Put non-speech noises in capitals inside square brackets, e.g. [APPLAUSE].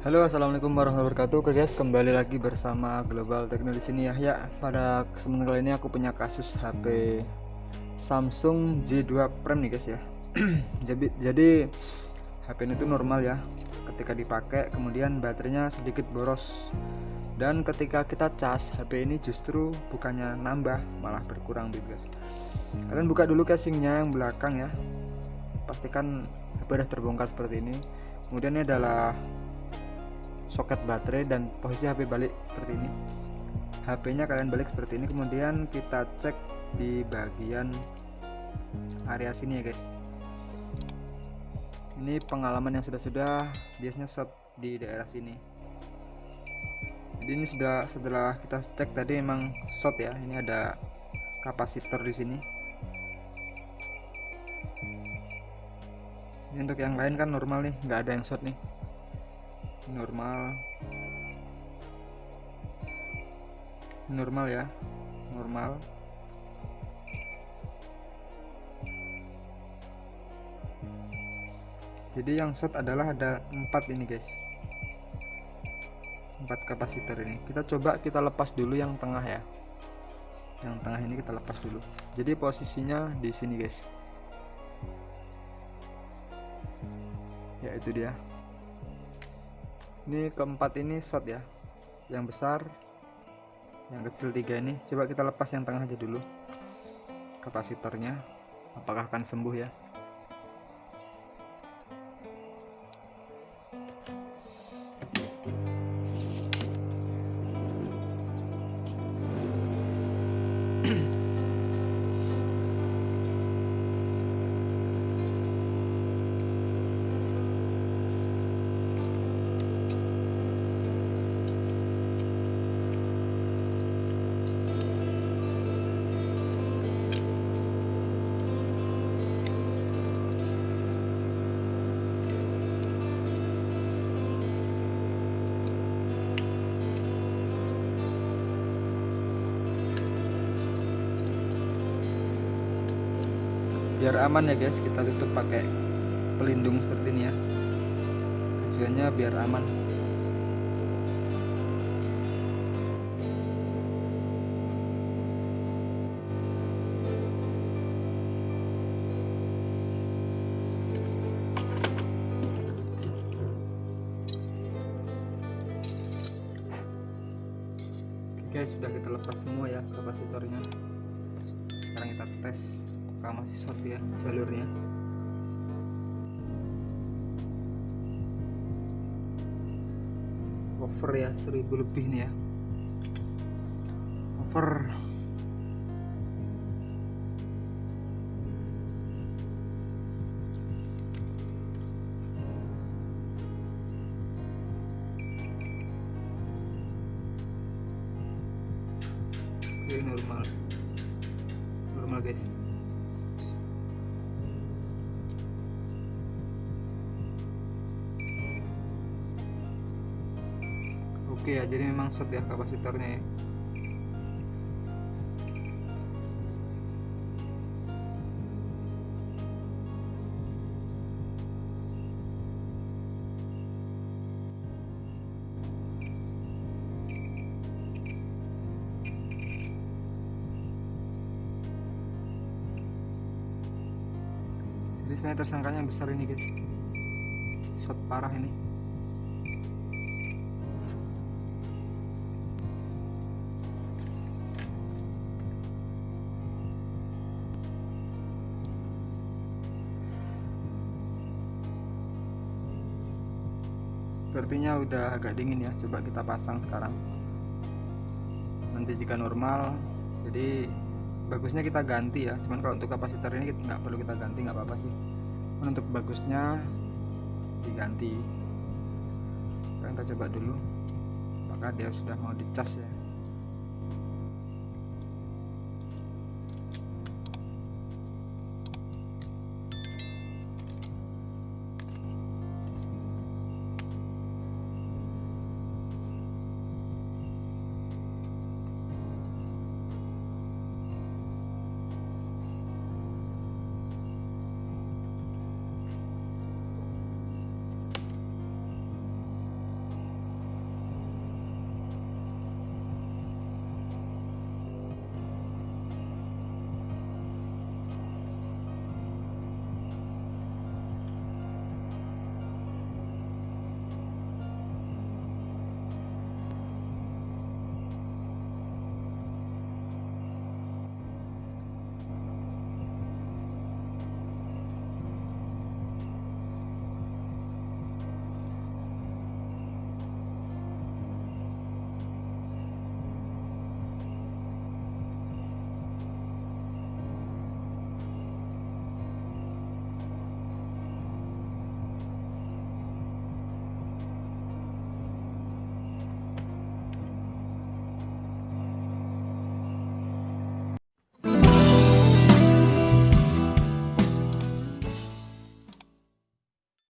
Halo assalamualaikum warahmatullahi wabarakatuh. Guys kembali lagi bersama Global Techno di sini ya. Ya pada kesempatan kali ini aku punya kasus HP Samsung J2 Prime nih guys ya. [CLEARS THROAT] Jadi, jadi HP ini tuh normal ya. Ketika dipakai kemudian baterainya sedikit boros. Dan ketika kita cas HP ini justru bukannya nambah malah berkurang gitu guys. Kalian buka dulu casingnya yang belakang ya. Pastikan HP udah terbongkar seperti ini. Kemudian ini adalah soket baterai dan posisi HP balik seperti ini. HP nya kalian balik seperti ini kemudian kita cek di bagian area sini ya guys. Ini pengalaman yang sudah-sudah biasanya shot di daerah sini. Jadi ini sudah setelah kita cek tadi memang shot ya ini ada kapasitor di sini. Ini untuk yang lain kan normal nih nggak ada yang shot nih normal. Normal ya. Normal. Jadi yang short adalah ada empat ini guys. Empat kapasitor ini. Kita coba kita lepas dulu yang tengah ya. Yang tengah ini kita lepas dulu. Jadi posisinya di sini guys. Ya itu dia ini keempat ini shot ya. Yang besar yang kecil tiga ini. Coba kita lepas yang tengah aja dulu kapasitornya. Apakah akan sembuh ya [CLEARS THROAT] biar aman ya guys kita tutup pakai pelindung seperti ini ya. Tujuannya biar aman. Guys sudah kita lepas semua ya kapasitornya masih short ya jalurnya. Over ya 1000 lebih nih ya. Over. Normal. Normal guys oke ya jadi memang short ya kapasitornya ya. Jadi sebenarnya tersangkanya yang besar ini guys. Shot parah ini sepertinya udah agak dingin ya coba kita pasang sekarang. Nanti jika normal jadi bagusnya kita ganti ya. Cuman kalau untuk kapasitor ini nggak perlu kita ganti nggak apa-apa sih. Cuman untuk bagusnya diganti. Sekarang kita coba dulu apakah dia sudah mau dicas ya